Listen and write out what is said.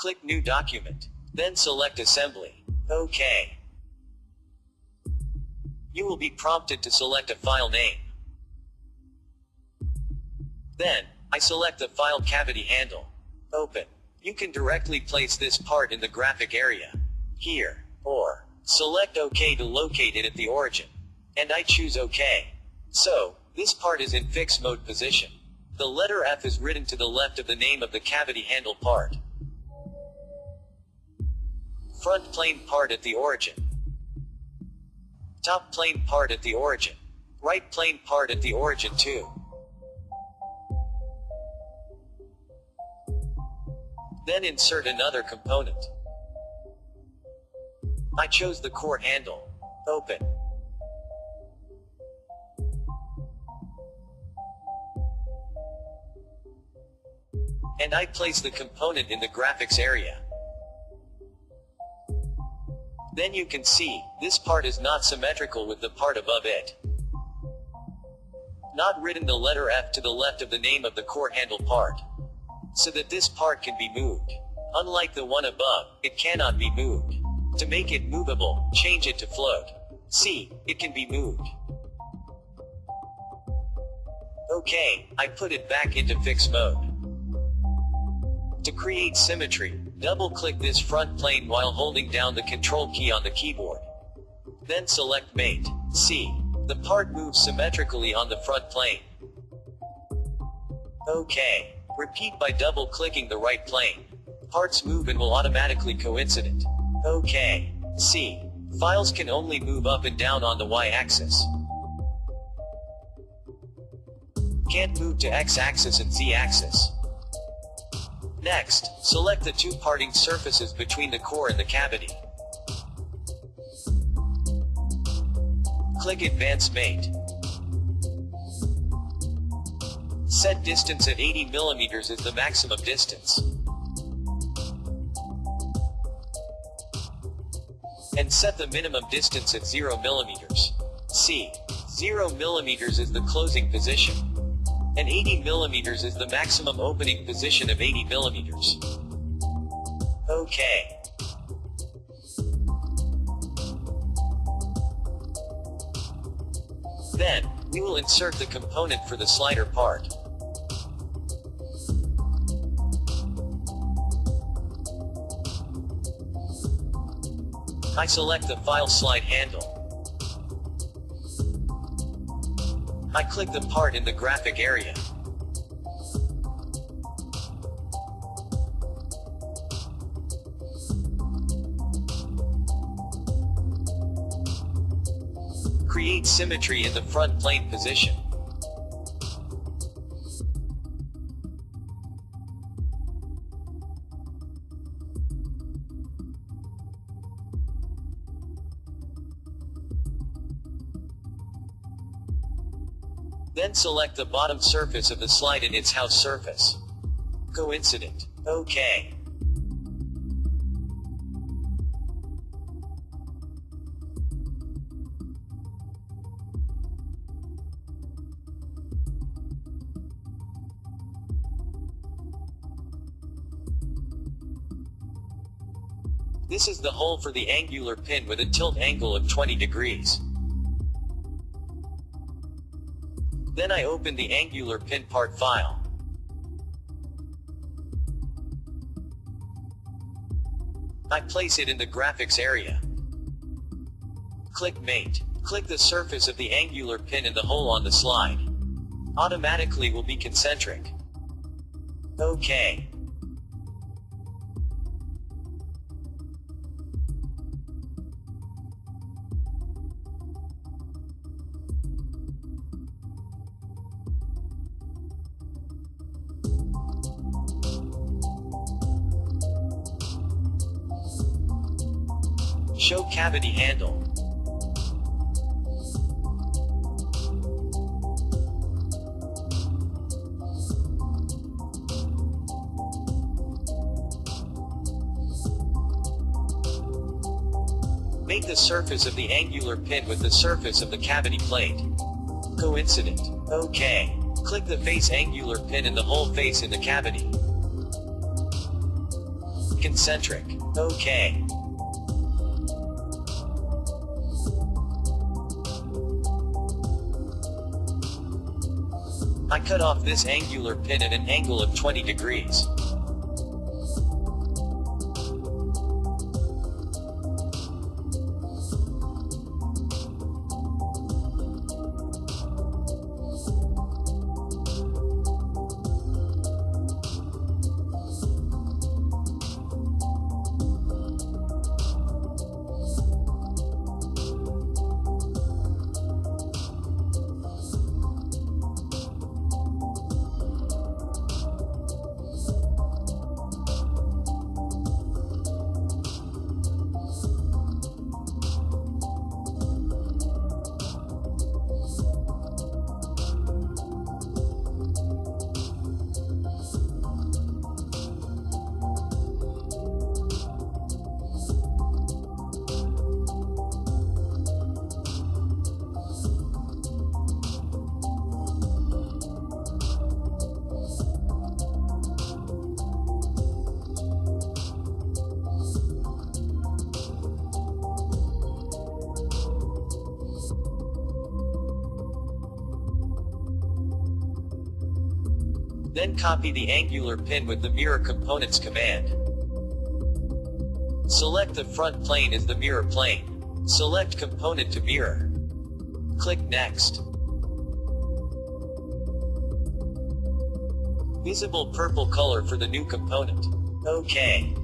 Click New Document. Then select Assembly. OK. You will be prompted to select a file name. Then, I select the file cavity handle. Open. You can directly place this part in the graphic area. Here. Or, select OK to locate it at the origin. And I choose OK. So, this part is in fixed mode position. The letter F is written to the left of the name of the cavity handle part. Front plane part at the origin. Top plane part at the origin. Right plane part at the origin too. Then insert another component. I chose the core handle. Open. And I place the component in the graphics area. Then you can see, this part is not symmetrical with the part above it. Not written the letter F to the left of the name of the core handle part. So that this part can be moved. Unlike the one above, it cannot be moved. To make it movable, change it to float. See, it can be moved. Okay, I put it back into fixed mode. To create symmetry, double-click this front plane while holding down the control key on the keyboard. Then select Mate. See. The part moves symmetrically on the front plane. Okay. Repeat by double-clicking the right plane. Parts move and will automatically coincident. Okay. See. Files can only move up and down on the y-axis. Can't move to x-axis and z-axis. Next, select the two parting surfaces between the core and the cavity. Click Advanced Mate. Set distance at 80 mm is the maximum distance. And set the minimum distance at 0 mm. C. 0 mm is the closing position. And 80 millimeters is the maximum opening position of 80 millimeters. Okay. Then, we will insert the component for the slider part. I select the file slide handle. I click the part in the graphic area. Create symmetry in the front plane position. Then select the bottom surface of the slide in its house surface. Coincident. OK. This is the hole for the angular pin with a tilt angle of 20 degrees. Then I open the angular pin part file. I place it in the graphics area. Click Mate. Click the surface of the angular pin in the hole on the slide. Automatically will be concentric. OK. Show cavity handle. Make the surface of the angular pin with the surface of the cavity plate. Coincident. OK. Click the face angular pin in the hole face in the cavity. Concentric. OK. I cut off this angular pin at an angle of 20 degrees. Then copy the angular pin with the mirror components command. Select the front plane as the mirror plane. Select component to mirror. Click Next. Visible purple color for the new component. OK.